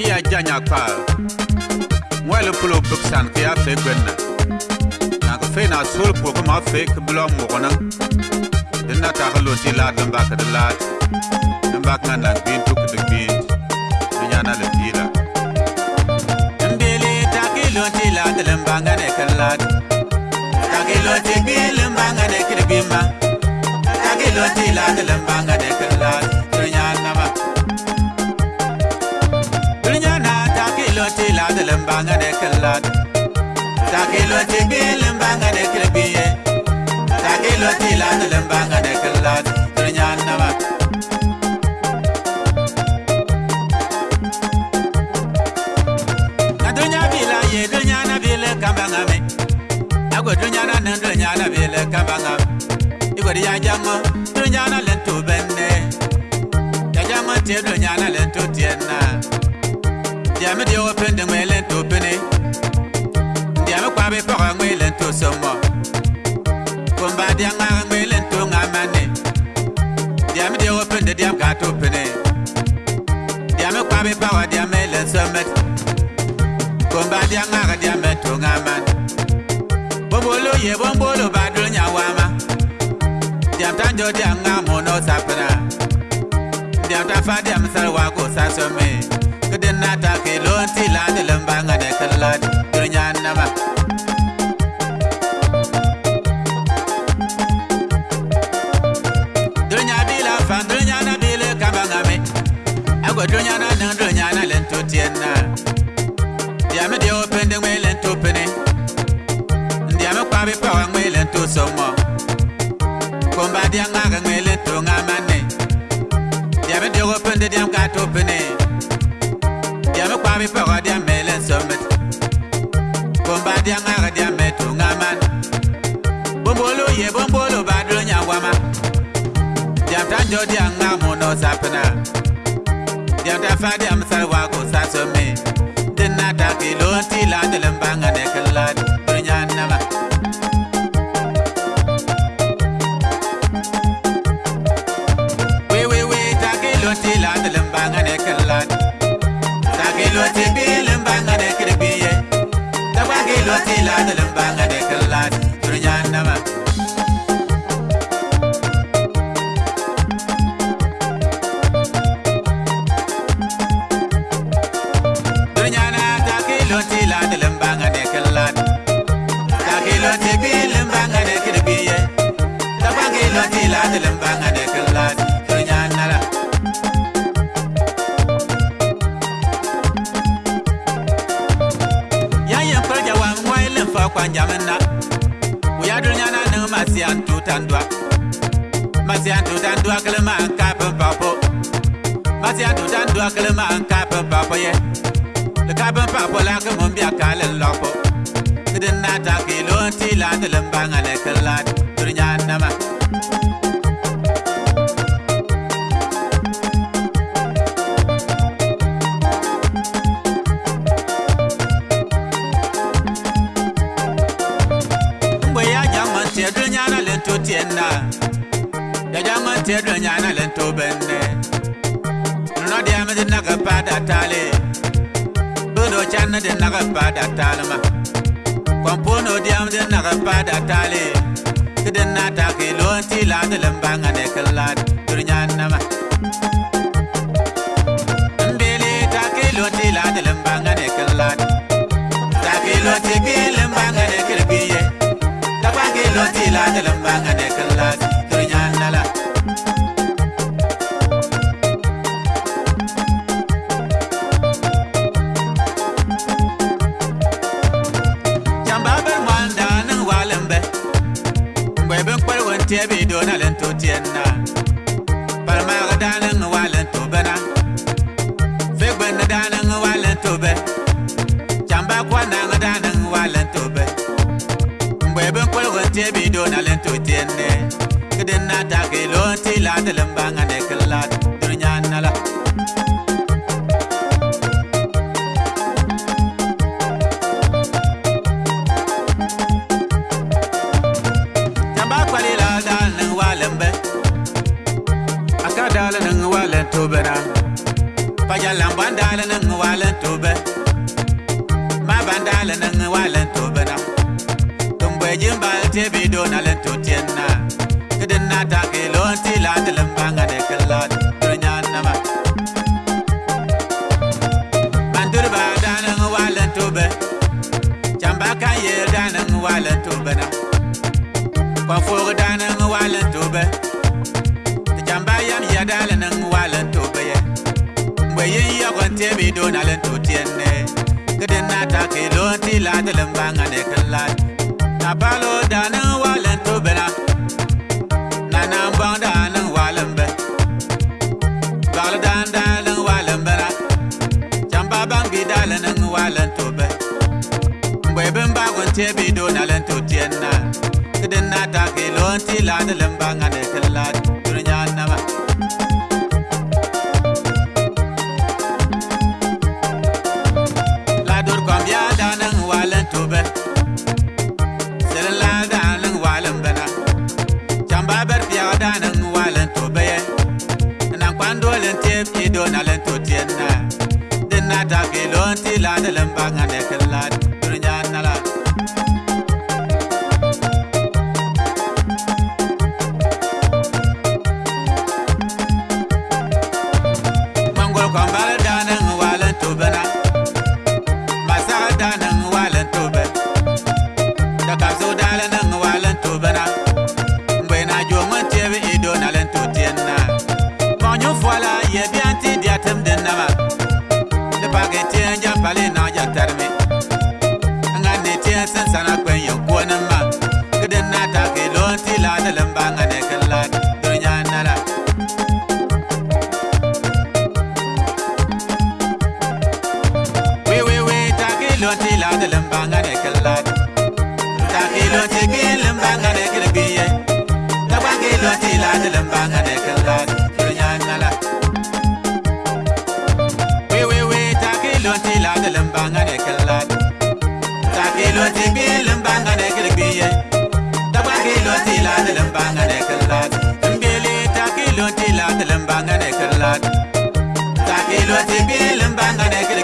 iya janya kpa wɛli polo buksan ka ya fe gbenna na ka fe na sol po ka ma fe ka bilo mugna din na ta ka lo ti la din ba ka de la din ba ka na gbin to ka de gbin Dinya na le ti la Mbele take lo ti la de lembanga ne kalad. Take lo ti bi lembanga ne kirbima. Take lo la de lembanga ne kalad. limbanga de kelad Sakilo tiki limbanga de kelbiye Sakilo tilan limbanga de kelad Tunyan nama Dunya bila ye dunya na bila kambanga me. Agwa dunya na nan dunya na bila kambanga Igwa ya jamo dunya na lento benne Ya jamo te dunya na lento tienna Ndiame di open de ngwe len to pene Ndiame kwa be pora ngwe len to somo Komba di anga ngwe len to ngamane Ndiame di open de diam ka to pene Ndiame kwa be pora diame len somet Komba di anga diame to ngamane Bombolo ye, bombolo badul nyawama Ndiam tanjo di anga mono sapna Ndiam tafa diam salwa o dunyana niŋ dunyana len to tien na ndiami deɛ o pindi ŋmee len to pini ndiami kpabi pawa ŋmee len to soŋmɔ kumba deɛ ŋaaga ŋmee len to ŋa manni ndiami deɛ o pindi deɛm kaa to pini ndiami kpabi pawa deɛm mee len soŋmit kumba deɛ ŋaaga deɛm mee to ŋa manni bombolo ye bombolo baa dunyangwama diam tan jo deɛ ŋmaa mu no sapina Diam ta fa diam sarwa ko sasome Dinna ta ke lonti la de lembanga ne kalad Tabange lonti la de lembanga de kalad. Dunyana la. Yayin farja wa mwai lemfa kwa jamana. Uya dunyana ne masian tutandwa. Masian tutandwa kalma kapin papo. Kapin ye. Le kabin papo la ke mun biya kalin lopo. Kidin na ta ke lonti la de lembanga lento tienna. Ya jaman te dunya na lento benne. No dia me na ka pada tale. Budo chan de naga pada talma. Kwampono diam de naga pada tale. Kiden na ta ke lonti la de lembanga tie bi do na len to tie na. Par ma ga da len wa len to be na? Fe gbe na da len wa len to be? Chamba kwa na ga da len wa len to be? Mbe be ko ga tie bi do na len to tie ne kedin ta ke lo ti la de len ba ga ne jalan bandala nang walan tobe ma bandala nang walan tobe na. Tumbe jimbal te bido na len to tienna kedin na ta ke lon ti la de lembanga de kallat turnya nama mandur ba danang walan tobe jamba kan ye danang walan tobe na. Kwa fo danang te bi do na len to tien ne. Ke den na ta ke lo ti la de len ba nga ne kan la. Na ba lo da na wa len to be na na na ba da na wa len be. Ba lo da da len wa len be na cham ba ba bi da len na wa len to be. Mbe ben ba gon te bi do na len to tien na. Ke den na ta ke lo ti la de len ba nga ne kan la. Len ba ngane loti lada lambanga ne kalad ta ki loti ki lambanga ne kirbiye ta ba ki loti lada lambanga ne kalad kirnyanala we we we ta ki loti lada lambanga ne kalad ta ki loti bi lambanga ne kirbiye ta ba ki loti lada lambanga ne kalad mbele ta ki loti lada lambanga ne kalad ta ki loti bi lambanga ne kirbiye